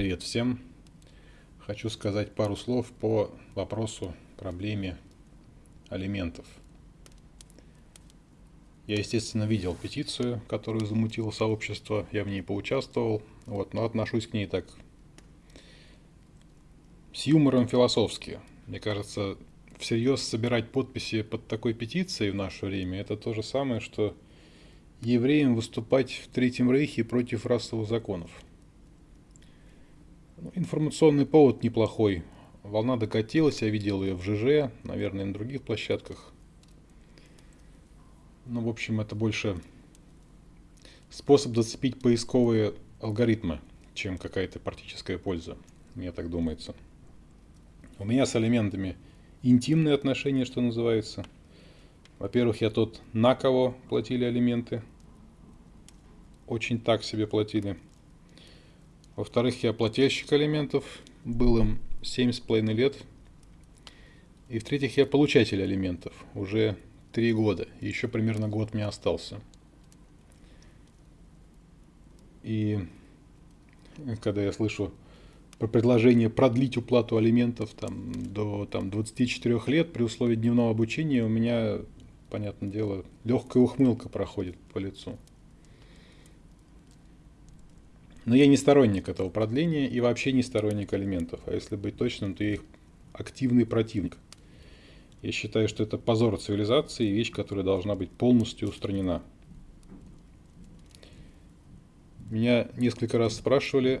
Привет всем! Хочу сказать пару слов по вопросу, проблеме алиментов. Я, естественно, видел петицию, которую замутило сообщество, я в ней поучаствовал, вот, но отношусь к ней так с юмором философски. Мне кажется, всерьез собирать подписи под такой петицией в наше время, это то же самое, что евреям выступать в Третьем Рейхе против расовых законов – информационный повод неплохой. Волна докатилась, я видел ее в ЖЖ, наверное, на других площадках. Ну, в общем, это больше способ зацепить поисковые алгоритмы, чем какая-то практическая польза, мне так думается. У меня с элементами интимные отношения, что называется. Во-первых, я тот, на кого платили алименты. Очень так себе платили. Во-вторых, я плательщик алиментов, был им 7,5 лет. И в-третьих, я получатель алиментов, уже 3 года, еще примерно год мне остался. И когда я слышу про предложение продлить уплату алиментов там, до там, 24 лет при условии дневного обучения, у меня, понятное дело, легкая ухмылка проходит по лицу. Но я не сторонник этого продления и вообще не сторонник алиментов. А если быть точным, то я их активный противник. Я считаю, что это позор цивилизации и вещь, которая должна быть полностью устранена. Меня несколько раз спрашивали,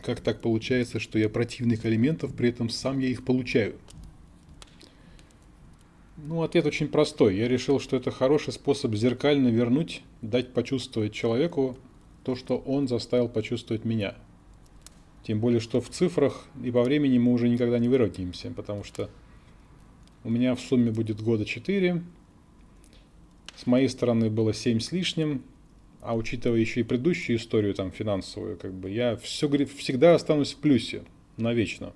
как так получается, что я противник алиментов, при этом сам я их получаю. Ну, ответ очень простой. Я решил, что это хороший способ зеркально вернуть, дать почувствовать человеку то, что он заставил почувствовать меня. Тем более, что в цифрах и по времени мы уже никогда не выровняемся, потому что у меня в сумме будет года 4, с моей стороны было 7 с лишним, а учитывая еще и предыдущую историю там финансовую, как бы я все, всегда останусь в плюсе навечно.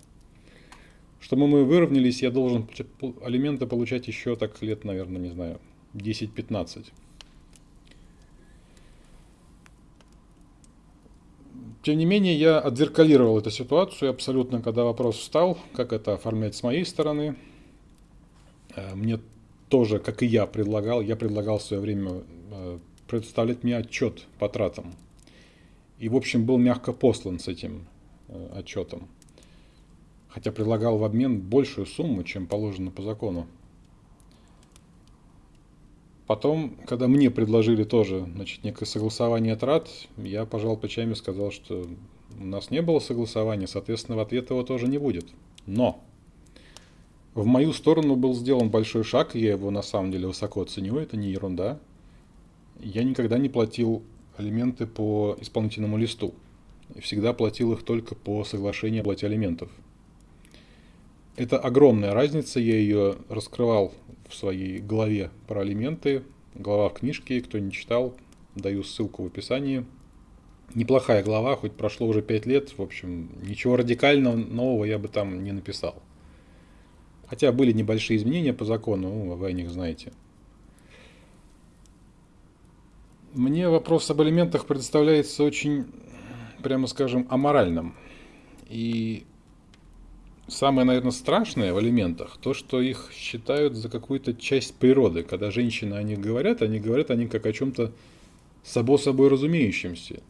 Чтобы мы выровнялись, я должен алименты получать еще так лет, наверное, не знаю, 10-15. Тем не менее, я отзеркалировал эту ситуацию абсолютно, когда вопрос встал, как это оформлять с моей стороны. Э, мне тоже, как и я предлагал, я предлагал в свое время э, представлять мне отчет по тратам. И, в общем, был мягко послан с этим э, отчетом. Хотя предлагал в обмен большую сумму, чем положено по закону. Потом, когда мне предложили тоже значит, некое согласование трат, я пожал плечами и сказал, что у нас не было согласования, соответственно, в ответ его тоже не будет. Но в мою сторону был сделан большой шаг, я его на самом деле высоко ценю, это не ерунда. Я никогда не платил алименты по исполнительному листу. Всегда платил их только по соглашению о плате алиментов. Это огромная разница, я ее раскрывал в своей главе про алименты, глава в книжке, кто не читал, даю ссылку в описании. Неплохая глава, хоть прошло уже 5 лет, в общем, ничего радикального нового я бы там не написал. Хотя были небольшие изменения по закону, ну, вы о них знаете. Мне вопрос об алиментах представляется очень, прямо скажем, аморальным. И самое, наверное, страшное в алиментах, то, что их считают за какую-то часть природы. Когда женщины о них говорят, они говорят о них как о чем-то само собой разумеющемся.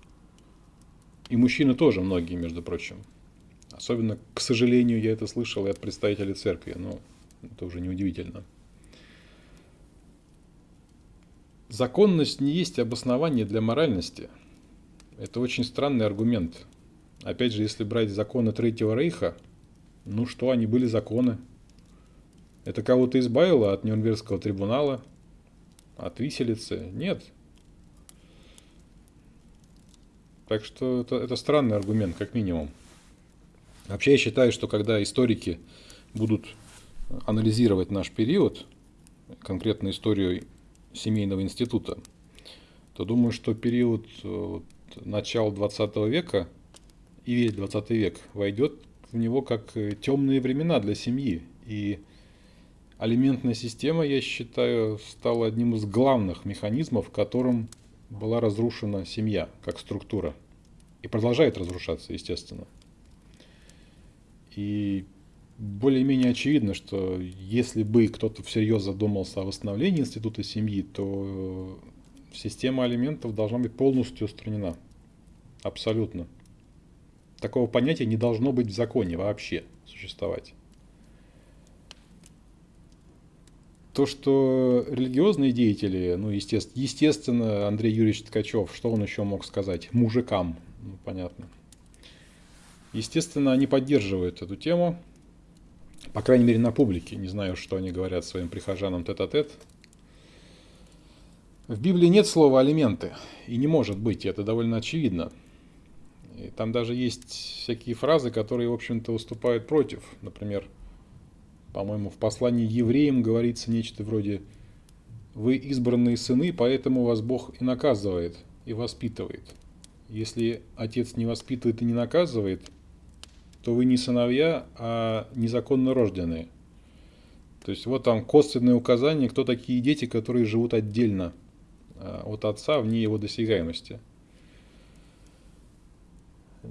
И мужчины тоже многие, между прочим. Особенно, к сожалению, я это слышал и от представителей церкви, но это уже неудивительно. Законность не есть обоснование для моральности. Это очень странный аргумент. Опять же, если брать законы Третьего Рейха – ну что, они были законы. Это кого-то избавило от Нюрнбергского трибунала, от виселицы? Нет. Так что это, это странный аргумент, как минимум. Вообще я считаю, что когда историки будут анализировать наш период, конкретно историю семейного института, то думаю, что период э, вот, начала 20 века и весь 20 век войдет в него как э, темные времена для семьи. И алиментная система, я считаю, стала одним из главных механизмов, которым была разрушена семья как структура. И продолжает разрушаться, естественно. И более-менее очевидно, что если бы кто-то всерьез задумался о восстановлении института семьи, то система алиментов должна быть полностью устранена. Абсолютно. Такого понятия не должно быть в законе вообще существовать. То, что религиозные деятели, ну, естественно, естественно, Андрей Юрьевич Ткачев, что он еще мог сказать? Мужикам, ну, понятно. Естественно, они поддерживают эту тему, по крайней мере, на публике. Не знаю, что они говорят своим прихожанам тет-а-тет. -тет. В Библии нет слова «алименты», и не может быть, это довольно очевидно. И там даже есть всякие фразы, которые, в общем-то, выступают против. Например, по-моему, в послании евреям говорится нечто вроде «Вы избранные сыны, поэтому вас Бог и наказывает, и воспитывает». Если отец не воспитывает и не наказывает, то вы не сыновья, а незаконно рожденные. То есть вот там косвенное указание, кто такие дети, которые живут отдельно – Э, от отца вне его досягаемости.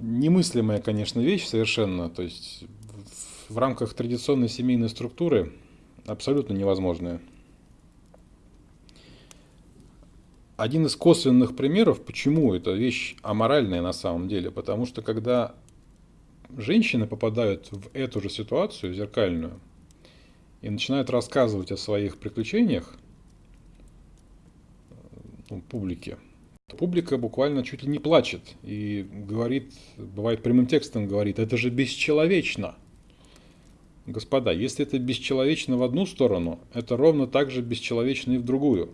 Немыслимая, конечно, вещь совершенно, то есть в рамках традиционной семейной структуры абсолютно невозможная. Один из косвенных примеров, почему эта вещь аморальная на самом деле, потому что когда женщины попадают в эту же ситуацию, зеркальную, и начинают рассказывать о своих приключениях, ну, публике. Публика буквально чуть ли не плачет и говорит, бывает прямым текстом говорит, это же бесчеловечно. Господа, если это бесчеловечно в одну сторону, это ровно так же бесчеловечно и в другую.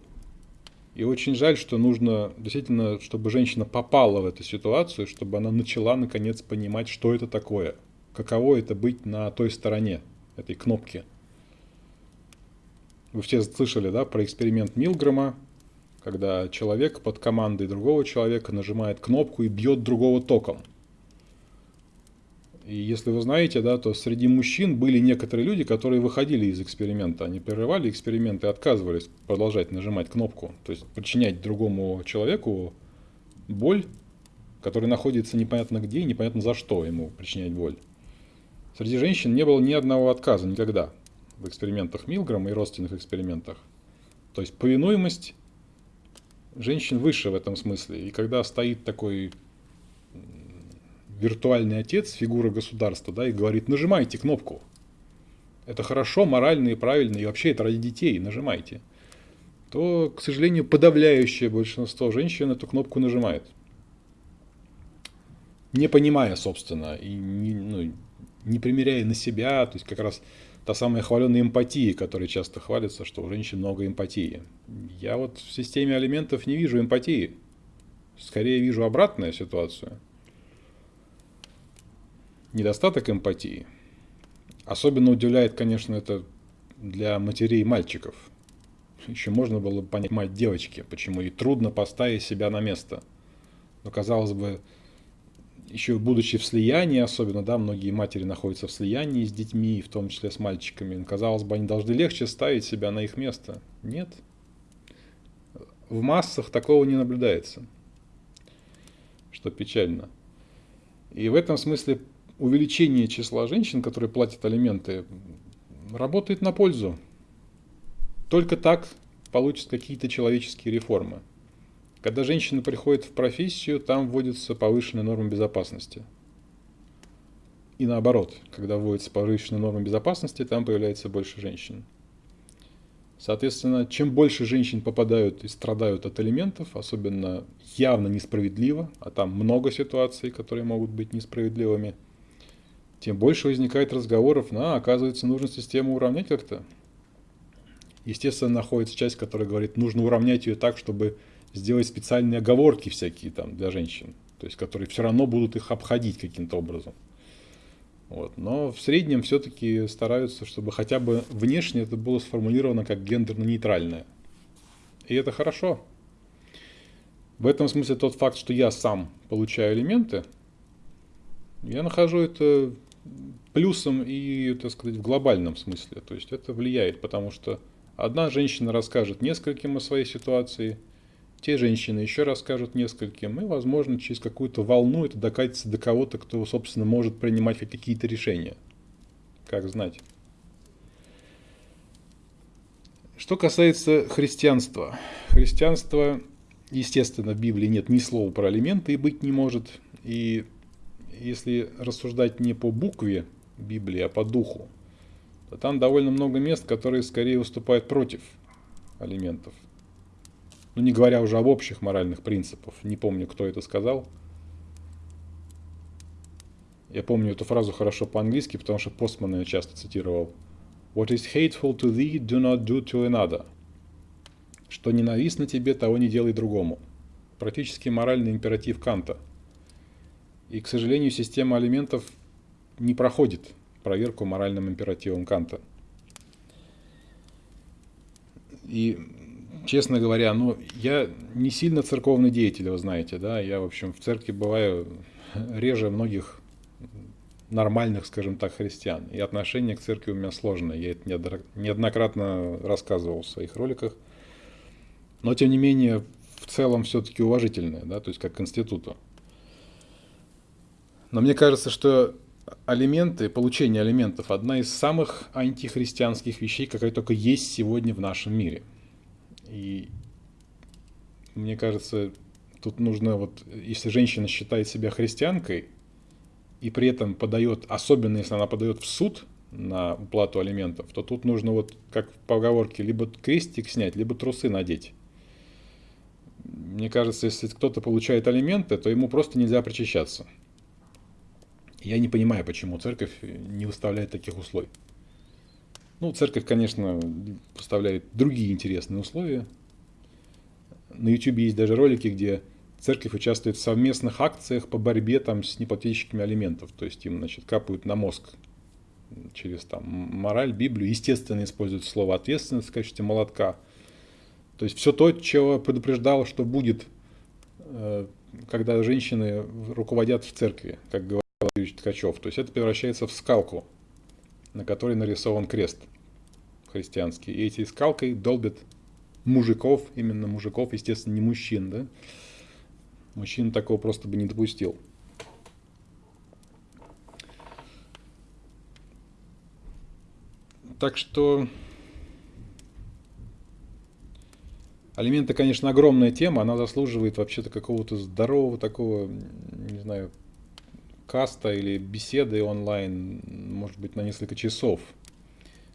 И очень жаль, что нужно действительно, чтобы женщина попала в эту ситуацию, чтобы она начала наконец понимать, что это такое. Каково это быть на той стороне этой кнопки. Вы все слышали, да, про эксперимент Милгрома, когда человек под командой другого человека нажимает кнопку и бьет другого током. И если вы знаете, да, то среди мужчин были некоторые люди, которые выходили из эксперимента. Они прерывали эксперимент и отказывались продолжать нажимать кнопку. То есть причинять другому человеку боль, который находится непонятно где и непонятно за что ему причинять боль. Среди женщин не было ни одного отказа никогда в экспериментах Милграма и родственных экспериментах. То есть повинуемость женщин выше в этом смысле. И когда стоит такой виртуальный отец, фигура государства, да, и говорит, нажимайте кнопку. Это хорошо, морально и правильно, и вообще это ради детей, нажимайте. То, к сожалению, подавляющее большинство женщин эту кнопку нажимает. Не понимая, собственно, и не, ну, не примеряя на себя, то есть как раз та самая хваленная эмпатия, которой часто хвалится, что у женщин много эмпатии. Я вот в системе алиментов не вижу эмпатии. Скорее вижу обратную ситуацию. Недостаток эмпатии. Особенно удивляет, конечно, это для матерей и мальчиков. Еще можно было бы понять мать девочки, почему ей трудно поставить себя на место. Но, казалось бы, еще будучи в слиянии, особенно, да, многие матери находятся в слиянии с детьми, в том числе с мальчиками. Казалось бы, они должны легче ставить себя на их место. Нет. В массах такого не наблюдается, что печально. И в этом смысле увеличение числа женщин, которые платят алименты, работает на пользу. Только так получат какие-то человеческие реформы. Когда женщина приходит в профессию, там вводится повышенная норма безопасности. И наоборот, когда вводится повышенная норма безопасности, там появляется больше женщин. Соответственно, чем больше женщин попадают и страдают от элементов, особенно явно несправедливо, а там много ситуаций, которые могут быть несправедливыми, тем больше возникает разговоров, на, оказывается, нужно систему уравнять как-то. Естественно, находится часть, которая говорит, нужно уравнять ее так, чтобы сделать специальные оговорки всякие там для женщин, то есть которые все равно будут их обходить каким-то образом. Вот. Но в среднем все-таки стараются, чтобы хотя бы внешне это было сформулировано как гендерно-нейтральное. И это хорошо. В этом смысле тот факт, что я сам получаю элементы, я нахожу это плюсом и, так сказать, в глобальном смысле. То есть это влияет, потому что одна женщина расскажет нескольким о своей ситуации – те женщины еще расскажут нескольким, и, возможно, через какую-то волну это докатится до кого-то, кто, собственно, может принимать какие-то решения. Как знать. Что касается христианства. Христианство, естественно, в Библии нет ни слова про алименты и быть не может. И если рассуждать не по букве Библии, а по духу, то там довольно много мест, которые скорее выступают против алиментов. Ну, не говоря уже об общих моральных принципах. Не помню, кто это сказал. Я помню эту фразу хорошо по-английски, потому что Постман ее часто цитировал. What is hateful to thee, do not do to another. Что ненавистно тебе, того не делай другому. Практически моральный императив Канта. И, к сожалению, система алиментов не проходит проверку моральным императивом Канта. И, честно говоря, ну, я не сильно церковный деятель, вы знаете, да, я, в общем, в церкви бываю реже многих нормальных, скажем так, христиан. И отношение к церкви у меня сложное. Я это неоднократно рассказывал в своих роликах. Но, тем не менее, в целом все-таки уважительное, да, то есть как к институту. Но мне кажется, что алименты, получение алиментов одна из самых антихристианских вещей, какая только есть сегодня в нашем мире. И мне кажется, тут нужно вот, если женщина считает себя христианкой, и при этом подает, особенно если она подает в суд на уплату алиментов, то тут нужно вот, как в поговорке, либо крестик снять, либо трусы надеть. Мне кажется, если кто-то получает алименты, то ему просто нельзя причащаться. Я не понимаю, почему церковь не выставляет таких условий. Ну, церковь, конечно, поставляет другие интересные условия. На YouTube есть даже ролики, где церковь участвует в совместных акциях по борьбе там, с неплательщиками алиментов. То есть им значит, капают на мозг через там, мораль, Библию. Естественно, используют слово ответственность в качестве молотка. То есть все то, чего предупреждал, что будет, э, когда женщины руководят в церкви, как говорил Юрий Ткачев. То есть это превращается в скалку, на которой нарисован крест христианский. И эти скалкой долбят мужиков, именно мужиков, естественно, не мужчин, да, Мужчина такого просто бы не допустил. Так что алименты, конечно, огромная тема, она заслуживает вообще-то какого-то здорового такого, не знаю, каста или беседы онлайн, может быть, на несколько часов.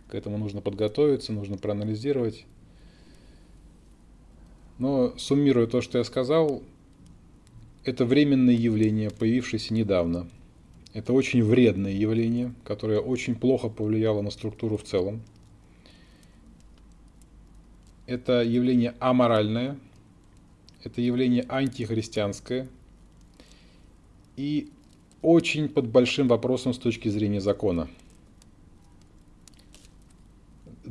К этому нужно подготовиться, нужно проанализировать. Но суммируя то, что я сказал, это временное явление, появившееся недавно. Это очень вредное явление, которое очень плохо повлияло на структуру в целом. Это явление аморальное, это явление антихристианское и очень под большим вопросом с точки зрения закона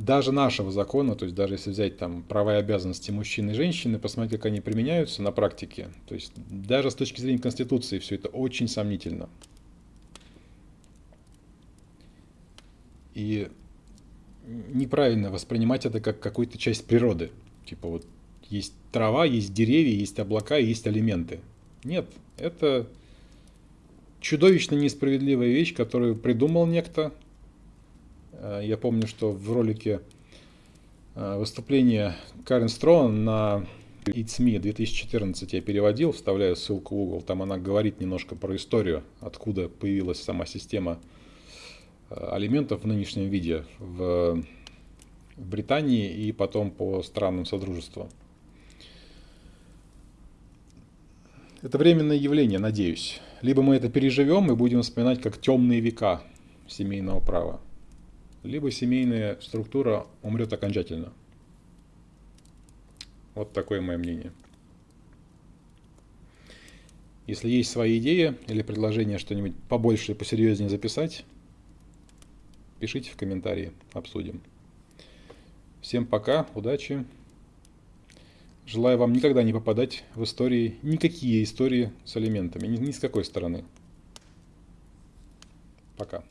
даже нашего закона, то есть даже если взять там права и обязанности мужчин и женщины, посмотреть, как они применяются на практике, то есть даже с точки зрения Конституции все это очень сомнительно. И неправильно воспринимать это как какую-то часть природы. Типа вот есть трава, есть деревья, есть облака, есть алименты. Нет, это чудовищно несправедливая вещь, которую придумал некто, я помню, что в ролике э, выступление Карен Строн на It's Me 2014 я переводил, вставляю ссылку в угол. Там она говорит немножко про историю, откуда появилась сама система э, алиментов в нынешнем виде в Британии и потом по странам Содружества. Это временное явление, надеюсь. Либо мы это переживем и будем вспоминать как темные века семейного права либо семейная структура умрет окончательно. Вот такое мое мнение. Если есть свои идеи или предложения что-нибудь побольше и посерьезнее записать, пишите в комментарии, обсудим. Всем пока, удачи. Желаю вам никогда не попадать в истории, никакие истории с элементами, ни, ни с какой стороны. Пока.